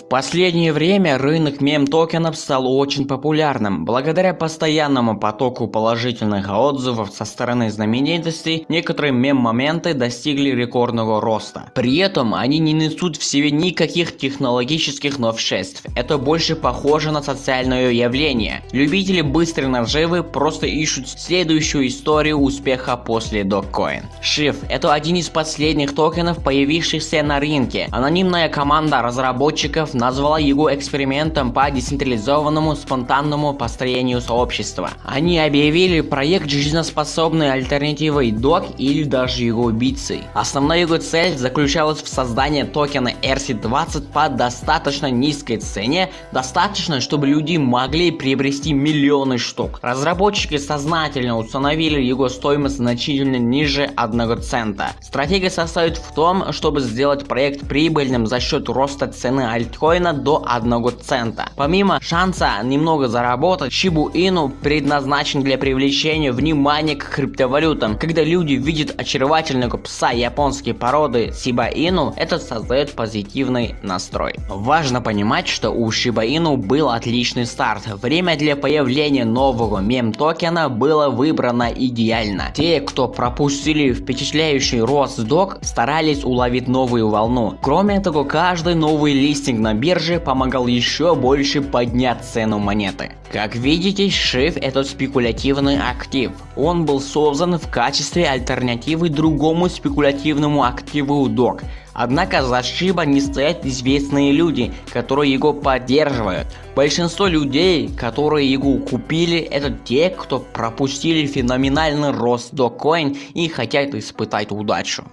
В последнее время рынок мем-токенов стал очень популярным. Благодаря постоянному потоку положительных отзывов со стороны знаменитостей, некоторые мем-моменты достигли рекордного роста. При этом они не несут в себе никаких технологических новшеств. Это больше похоже на социальное явление. Любители быстрой наживы просто ищут следующую историю успеха после Dogecoin. Shift – это один из последних токенов, появившихся на рынке. Анонимная команда разработчиков назвала его экспериментом по децентрализованному спонтанному построению сообщества. Они объявили проект жизнеспособной альтернативой DOC или даже его убийцей. Основная его цель заключалась в создании токена RC20 по достаточно низкой цене, достаточно, чтобы люди могли приобрести миллионы штук. Разработчики сознательно установили его стоимость значительно ниже 1 цента. Стратегия состоит в том, чтобы сделать проект прибыльным за счет роста цены альткоина до 1 цента. Помимо шанса немного заработать, Shiba Inu предназначен для привлечения внимания к криптовалютам. Когда люди видят очаровательного пса японской породы Shiba Inu, это создает позитивный настрой. Важно понимать, что у Shiba Inu был отличный старт. Время для появления нового мем-токена было выбрано идеально. Те, кто пропустили впечатляющий рост док, старались уловить новую волну. Кроме того, каждый новый листинг на бирже помогал еще больше поднять цену монеты. Как видите, SHIB это спекулятивный актив. Он был создан в качестве альтернативы другому спекулятивному активу DOC. Однако за Shiba не стоят известные люди, которые его поддерживают. Большинство людей, которые его купили, это те, кто пропустили феноменальный рост Dogecoin и хотят испытать удачу.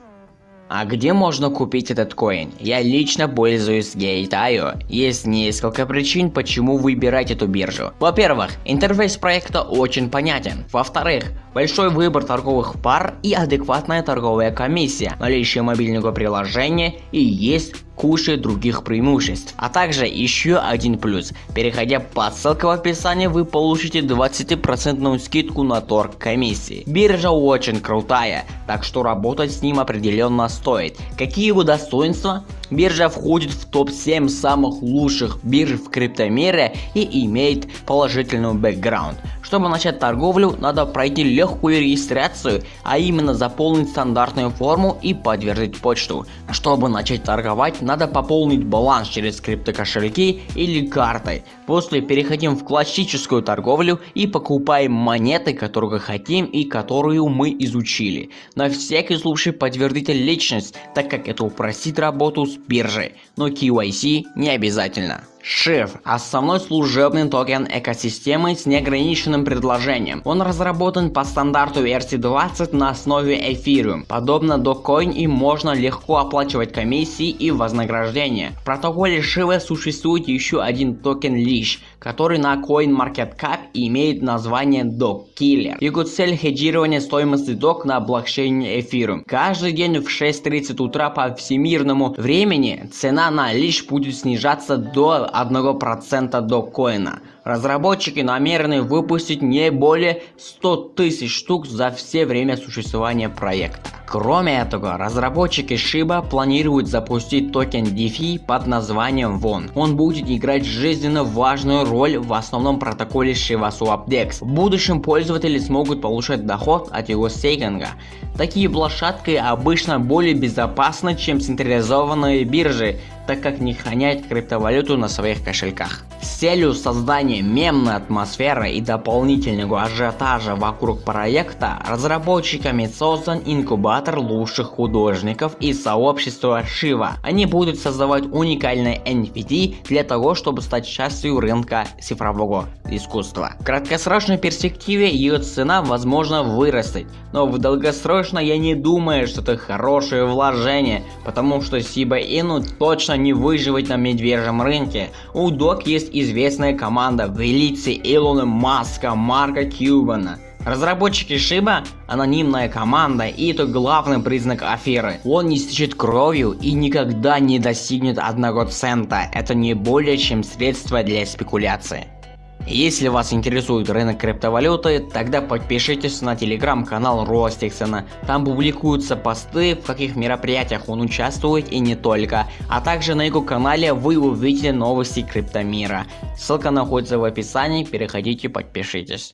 А где можно купить этот коин? Я лично пользуюсь Gate.io. Есть несколько причин, почему выбирать эту биржу. Во-первых, интерфейс проекта очень понятен. Во-вторых, большой выбор торговых пар и адекватная торговая комиссия, наличие мобильного приложения и есть куча других преимуществ. А также еще один плюс. Переходя по ссылке в описании, вы получите 20% скидку на торг комиссии. Биржа очень крутая, так что работать с ним определенно стоит. Какие его достоинства? Биржа входит в топ-7 самых лучших бирж в криптомире и имеет положительный бэкграунд. Чтобы начать торговлю, надо пройти легкую регистрацию, а именно заполнить стандартную форму и подтвердить почту. Чтобы начать торговать, надо пополнить баланс через криптокошельки или картой. После переходим в классическую торговлю и покупаем монеты, которые хотим и которую мы изучили. На всякий случай подтвердите личность, так как это упростит работу с биржей, но KYC не обязательно. Shift – основной служебный токен экосистемы с неограниченным предложением. Он разработан по стандарту ERC20 на основе Ethereum. Подобно Dogecoin им можно легко оплачивать комиссии и вознаграждения. В протоколе Shib существует еще один токен Leash, который на CoinMarketCap имеет название Doge Его цель хеджирование стоимости Doge на блокчейне Ethereum. Каждый день в 6.30 утра по всемирному времени цена на Leash будет снижаться до 1% Dogecoin. Разработчики намерены выпустить не более 100 тысяч штук за все время существования проекта. Кроме этого, разработчики Shiba планируют запустить токен DeFi под названием BONE. Он будет играть жизненно важную роль в основном протоколе Shiba Swap DEX. В будущем пользователи смогут получать доход от его стейкинга. Такие площадки обычно более безопасны, чем централизованные биржи, так как не хранят криптовалюту на своих кошельках. С целью создания мемной атмосферы и дополнительного ажиотажа вокруг проекта, разработчиками создан инкубатор лучших художников из сообщества Шива. Они будут создавать уникальные NFT для того, чтобы стать частью рынка цифрового искусства. В краткосрочной перспективе ее цена возможно вырастет, но в долгосрочно я не думаю, что это хорошее вложение, потому что Shiba Inu точно не выживет на медвежьем рынке. У Док есть известная команда в лице Илона Маска, Марка Кьюбана. Разработчики Shiba – анонимная команда и это главный признак аферы. Он не стечет кровью и никогда не достигнет одного цента. Это не более чем средство для спекуляции. Если вас интересует рынок криптовалюты, тогда подпишитесь на телеграм-канал Ростиксона. Там публикуются посты, в каких мероприятиях он участвует и не только. А также на его канале вы увидите новости криптомира. Ссылка находится в описании, переходите подпишитесь.